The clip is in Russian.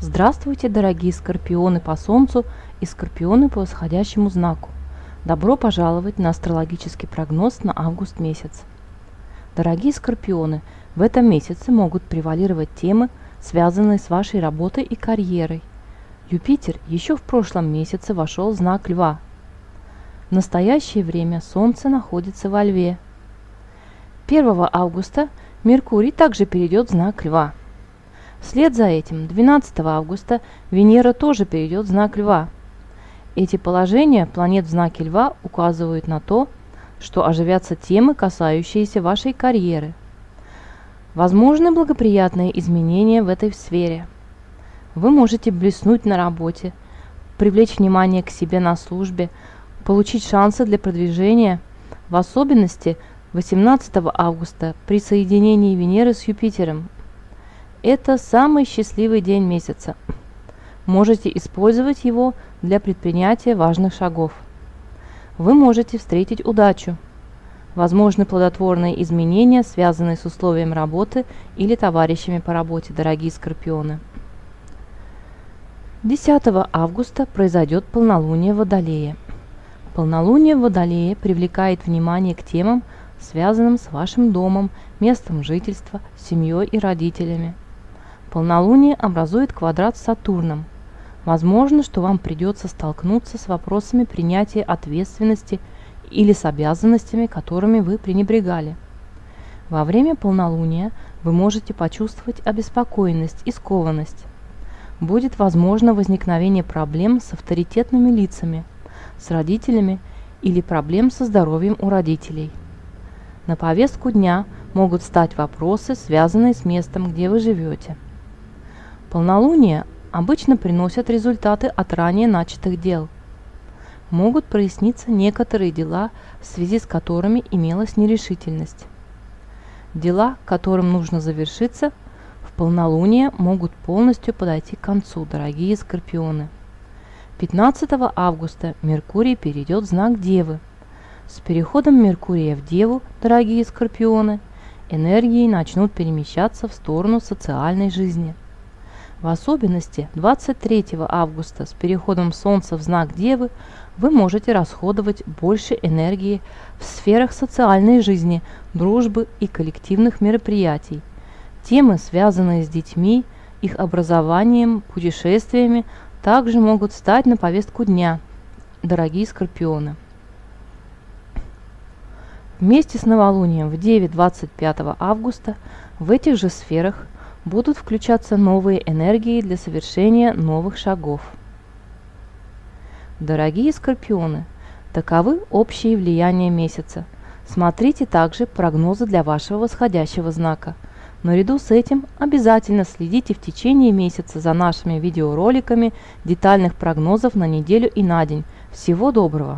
Здравствуйте, дорогие скорпионы по Солнцу и скорпионы по восходящему знаку. Добро пожаловать на астрологический прогноз на август месяц. Дорогие скорпионы, в этом месяце могут превалировать темы, связанные с вашей работой и карьерой. Юпитер еще в прошлом месяце вошел в знак Льва. В настоящее время Солнце находится во Льве. 1 августа Меркурий также перейдет в знак Льва. Вслед за этим 12 августа Венера тоже перейдет в знак Льва. Эти положения планет в знаке Льва указывают на то, что оживятся темы, касающиеся вашей карьеры. Возможны благоприятные изменения в этой сфере. Вы можете блеснуть на работе, привлечь внимание к себе на службе, получить шансы для продвижения, в особенности 18 августа при соединении Венеры с Юпитером это самый счастливый день месяца. Можете использовать его для предпринятия важных шагов. Вы можете встретить удачу. Возможны плодотворные изменения, связанные с условием работы или товарищами по работе, дорогие скорпионы. 10 августа произойдет полнолуние в Водолее. Полнолуние в Водолее привлекает внимание к темам, связанным с вашим домом, местом жительства, семьей и родителями. Полнолуние образует квадрат с Сатурном. Возможно, что вам придется столкнуться с вопросами принятия ответственности или с обязанностями, которыми вы пренебрегали. Во время полнолуния вы можете почувствовать обеспокоенность и скованность. Будет возможно возникновение проблем с авторитетными лицами, с родителями или проблем со здоровьем у родителей. На повестку дня могут стать вопросы, связанные с местом, где вы живете. Полнолуния обычно приносят результаты от ранее начатых дел. Могут проясниться некоторые дела, в связи с которыми имелась нерешительность. Дела, которым нужно завершиться, в полнолуние могут полностью подойти к концу, дорогие скорпионы. 15 августа Меркурий перейдет в знак Девы. С переходом Меркурия в Деву, дорогие скорпионы, энергии начнут перемещаться в сторону социальной жизни – в особенности 23 августа с переходом Солнца в знак Девы вы можете расходовать больше энергии в сферах социальной жизни, дружбы и коллективных мероприятий. Темы, связанные с детьми, их образованием, путешествиями, также могут стать на повестку дня, дорогие скорпионы. Вместе с новолунием в 9-25 августа в этих же сферах будут включаться новые энергии для совершения новых шагов. Дорогие скорпионы, таковы общие влияния месяца. Смотрите также прогнозы для вашего восходящего знака. Наряду с этим обязательно следите в течение месяца за нашими видеороликами детальных прогнозов на неделю и на день. Всего доброго!